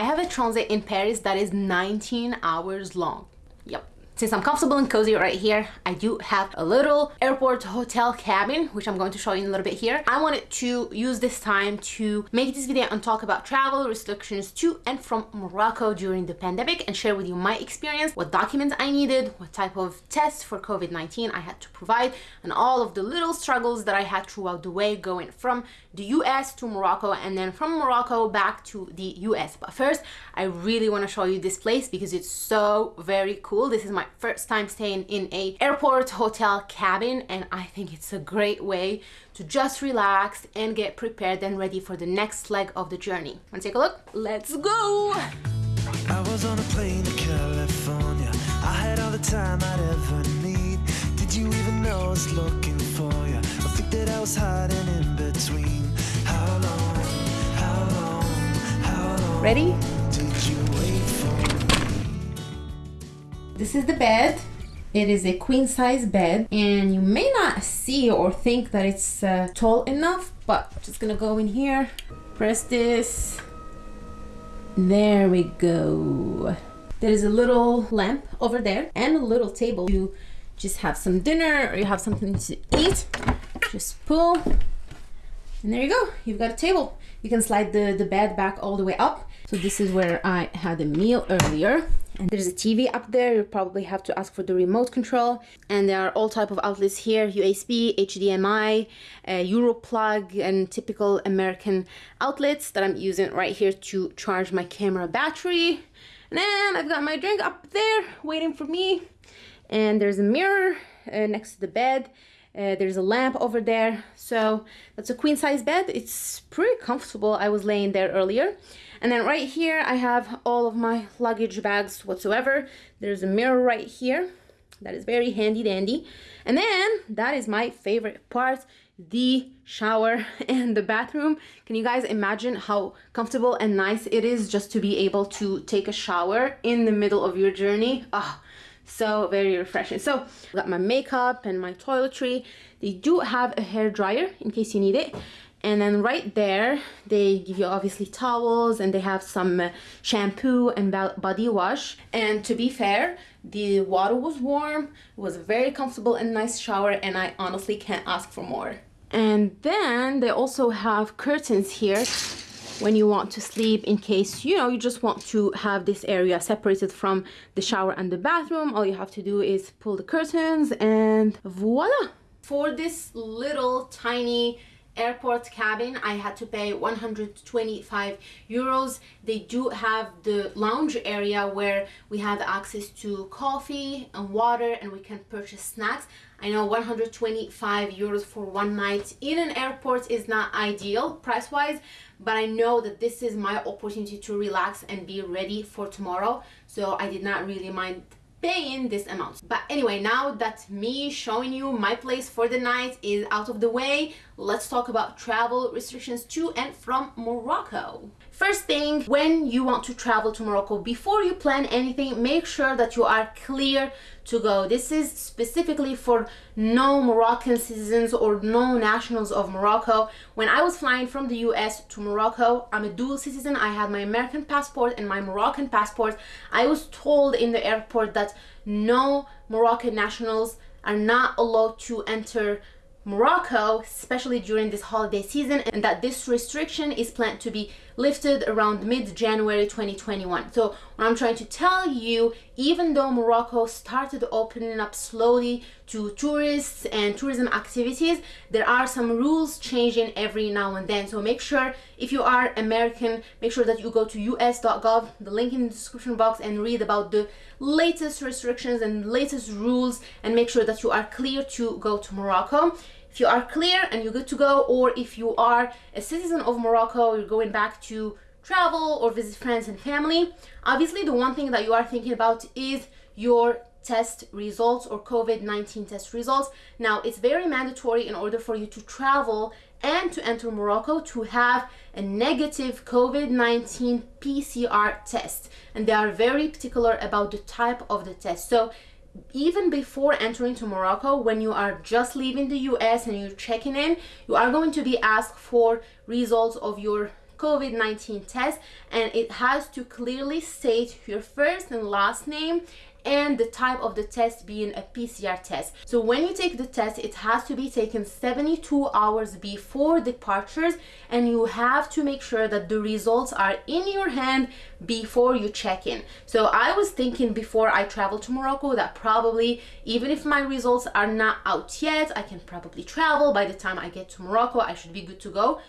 I have a transit in Paris that is 19 hours long. Yep. Since I'm comfortable and cozy right here, I do have a little airport hotel cabin, which I'm going to show you in a little bit here. I wanted to use this time to make this video and talk about travel restrictions to and from Morocco during the pandemic and share with you my experience, what documents I needed, what type of tests for COVID-19 I had to provide, and all of the little struggles that I had throughout the way going from the US to Morocco and then from Morocco back to the US. But first, I really want to show you this place because it's so very cool. This is my first time staying in a airport hotel cabin and I think it's a great way to just relax and get prepared and ready for the next leg of the journey. Wanna take a look? Let's go! I was on a plane to California. I had all the time I'd ever need. Did you even know I was looking for you? I think that I was hiding in between. how long how long oh Ready? This is the bed. It is a queen size bed and you may not see or think that it's uh, tall enough, but I'm just gonna go in here, press this. There we go. There is a little lamp over there and a little table. You just have some dinner or you have something to eat. Just pull and there you go. You've got a table. You can slide the, the bed back all the way up so this is where I had a meal earlier. And there's a TV up there. You probably have to ask for the remote control. And there are all type of outlets here, USB, HDMI, uh, Europlug, and typical American outlets that I'm using right here to charge my camera battery. And then I've got my drink up there waiting for me. And there's a mirror uh, next to the bed. Uh, there's a lamp over there. So that's a queen size bed. It's pretty comfortable. I was laying there earlier. And then right here, I have all of my luggage bags whatsoever. There's a mirror right here. That is very handy dandy. And then that is my favorite part, the shower and the bathroom. Can you guys imagine how comfortable and nice it is just to be able to take a shower in the middle of your journey? Ah, oh, so very refreshing. So I got my makeup and my toiletry. They do have a hair dryer in case you need it and then right there they give you obviously towels and they have some uh, shampoo and body wash and to be fair the water was warm it was a very comfortable and nice shower and i honestly can't ask for more and then they also have curtains here when you want to sleep in case you know you just want to have this area separated from the shower and the bathroom. All you have to do is pull the curtains and voila. For this little tiny airport cabin i had to pay 125 euros. They do have the lounge area where we have access to coffee and water and we can purchase snacks i know 125 euros for one night in an airport is not ideal price wise but i know that this is my opportunity to relax and be ready for tomorrow. So i did not really mind paying this amount. But anyway now that me showing you my place for the night is out of the way let's talk about travel restrictions to and from Morocco First thing, when you want to travel to Morocco, before you plan anything, make sure that you are clear to go. This is specifically for no Moroccan citizens or no nationals of Morocco. When I was flying from the US to Morocco, I'm a dual citizen. I had my American passport and my Moroccan passport. I was told in the airport that no Moroccan nationals are not allowed to enter Morocco, especially during this holiday season, and that this restriction is planned to be lifted around mid-January 2021. So what I'm trying to tell you, even though Morocco started opening up slowly to tourists and tourism activities, there are some rules changing every now and then. So make sure if you are American, make sure that you go to us.gov, the link in the description box and read about the latest restrictions and latest rules and make sure that you are clear to go to Morocco if you are clear and you're good to go or if you are a citizen of Morocco you're going back to travel or visit friends and family obviously the one thing that you are thinking about is your test results or COVID-19 test results. Now, it's very mandatory in order for you to travel and to enter Morocco to have a negative COVID-19 PCR test. And they are very particular about the type of the test. So even before entering to Morocco, when you are just leaving the US and you're checking in, you are going to be asked for results of your COVID 19 test, and it has to clearly state your first and last name and the type of the test being a PCR test. So when you take the test, it has to be taken 72 hours before departures and you have to make sure that the results are in your hand before you check in. So I was thinking before I travel to Morocco that probably even if my results are not out yet, I can probably travel. By the time I get to Morocco, I should be good to go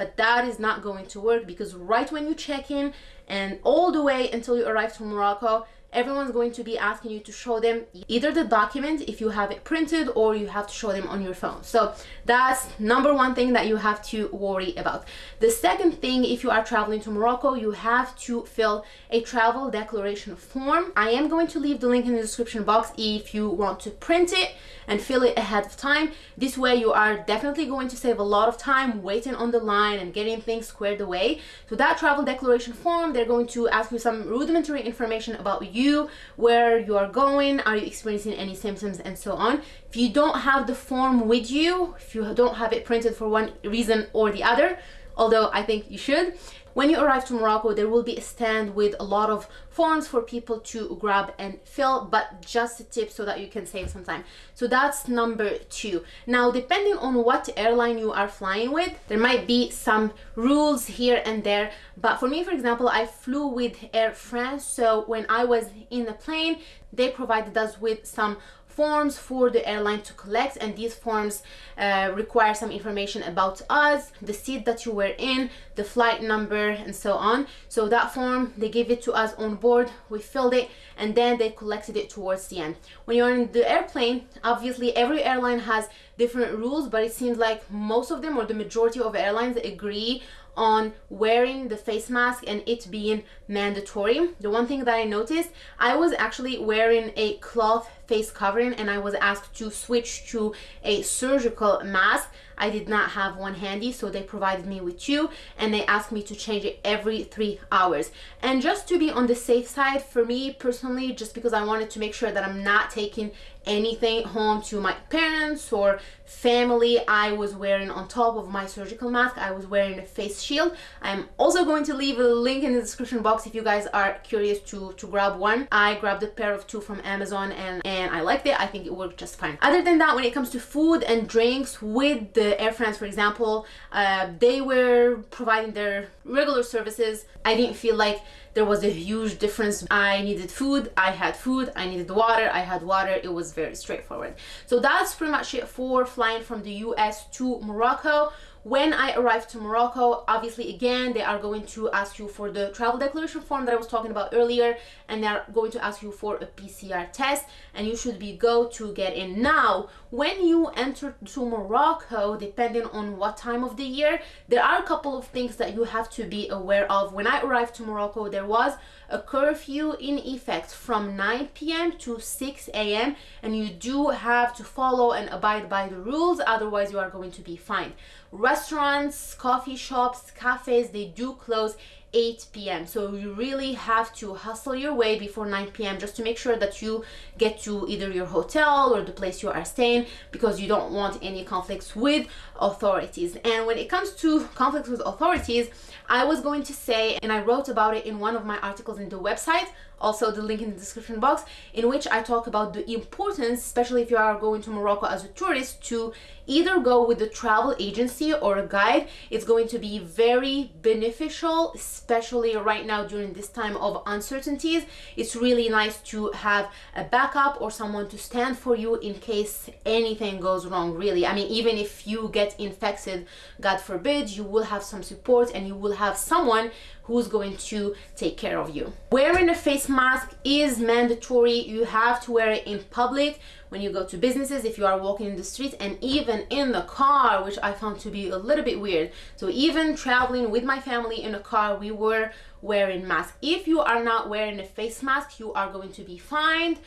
but that is not going to work because right when you check in and all the way until you arrive to Morocco, everyone's going to be asking you to show them either the document if you have it printed or you have to show them on your phone. So that's number one thing that you have to worry about. The second thing if you are traveling to morocco you have to fill a travel declaration form. I am going to leave the link in the description box if you want to print it and fill it ahead of time. This way you are definitely going to save a lot of time waiting on the line and getting things squared away. So that travel declaration form they're going to ask you some rudimentary information about you you, where you are going, are you experiencing any symptoms, and so on. If you don't have the form with you, if you don't have it printed for one reason or the other, although I think you should, when you arrive to Morocco, there will be a stand with a lot of forms for people to grab and fill, but just a tip so that you can save some time. So that's number two. Now, depending on what airline you are flying with, there might be some rules here and there. But for me, for example, I flew with Air France. So when I was in the plane, they provided us with some forms for the airline to collect and these forms uh, require some information about us the seat that you were in the flight number and so on. So that form they gave it to us on board we filled it and then they collected it towards the end. When you're in the airplane obviously every airline has different rules but it seems like most of them or the majority of airlines agree on wearing the face mask and it being mandatory. The one thing that I noticed, I was actually wearing a cloth face covering and I was asked to switch to a surgical mask. I did not have one handy, so they provided me with two and they asked me to change it every three hours. And just to be on the safe side, for me personally, just because I wanted to make sure that I'm not taking anything home to my parents or family i was wearing on top of my surgical mask i was wearing a face shield. I'm also going to leave a link in the description box if you guys are curious to to grab one. I grabbed a pair of two from amazon and and i liked it. I think it worked just fine. Other than that when it comes to food and drinks with the air france for example uh, they were providing their regular services i didn't feel like there was a huge difference. I needed food, I had food, I needed water, I had water. It was very straightforward. So that's pretty much it for flying from the US to Morocco when I arrive to Morocco, obviously again, they are going to ask you for the travel declaration form that I was talking about earlier, and they're going to ask you for a PCR test, and you should be go to get in. Now, when you enter to Morocco, depending on what time of the year, there are a couple of things that you have to be aware of. When I arrived to Morocco, there was a curfew in effect from 9 p.m. to 6 a.m. and you do have to follow and abide by the rules, otherwise you are going to be fined. Restaurants, coffee shops, cafes, they do close 8 p.m. So you really have to hustle your way before 9 p.m. just to make sure that you get to either your hotel or the place you are staying because you don't want any conflicts with authorities. And when it comes to conflicts with authorities, I was going to say, and I wrote about it in one of my articles in the website, also the link in the description box, in which I talk about the importance, especially if you are going to Morocco as a tourist, to either go with the travel agency or a guide. It's going to be very beneficial, especially right now during this time of uncertainties. It's really nice to have a backup or someone to stand for you in case anything goes wrong, really. I mean, even if you get infected, God forbid, you will have some support and you will have someone who's going to take care of you. Wearing a face mask is mandatory. You have to wear it in public when you go to businesses, if you are walking in the street and even in the car, which I found to be a little bit weird. So even traveling with my family in a car, we were wearing masks. If you are not wearing a face mask, you are going to be fined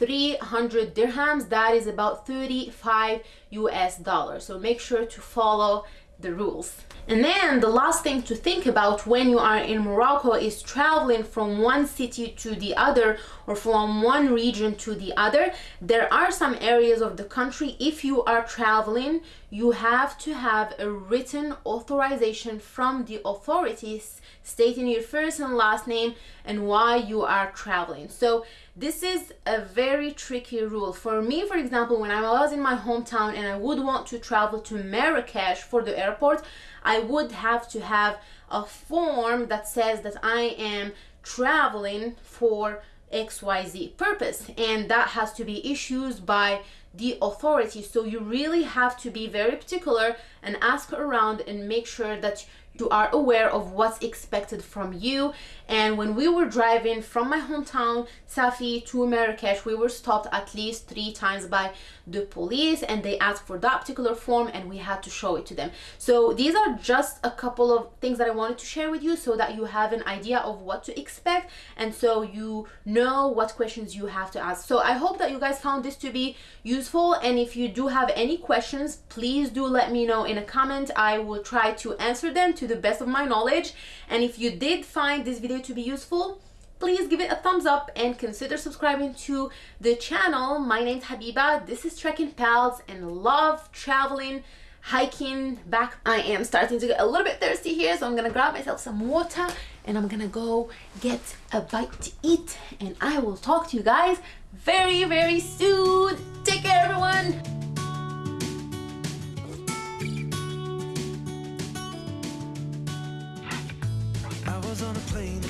300 dirhams that is about 35 US dollars so make sure to follow the rules. And then the last thing to think about when you are in Morocco is traveling from one city to the other or from one region to the other. There are some areas of the country, if you are traveling, you have to have a written authorization from the authorities stating your first and last name and why you are traveling. So this is a very tricky rule. For me, for example, when I was in my hometown and I would want to travel to Marrakesh for the airport, I would have to have a form that says that I am traveling for XYZ purpose and that has to be issued by the authority so you really have to be very particular and ask around and make sure that you are aware of what's expected from you. And when we were driving from my hometown Safi to Marrakesh we were stopped at least three times by the police and they asked for that particular form and we had to show it to them. So these are just a couple of things that I wanted to share with you so that you have an idea of what to expect and so you know what questions you have to ask. So I hope that you guys found this to be useful and if you do have any questions please do let me know in a comment. I will try to answer them to the best of my knowledge. And if you did find this video to be useful please give it a thumbs up and consider subscribing to the channel. My name's Habiba. This is Trekking Pals and love traveling hiking. Back I am starting to get a little bit thirsty here so I'm gonna grab myself some water and I'm gonna go get a bite to eat. And I will talk to you guys very very soon. Take care everyone I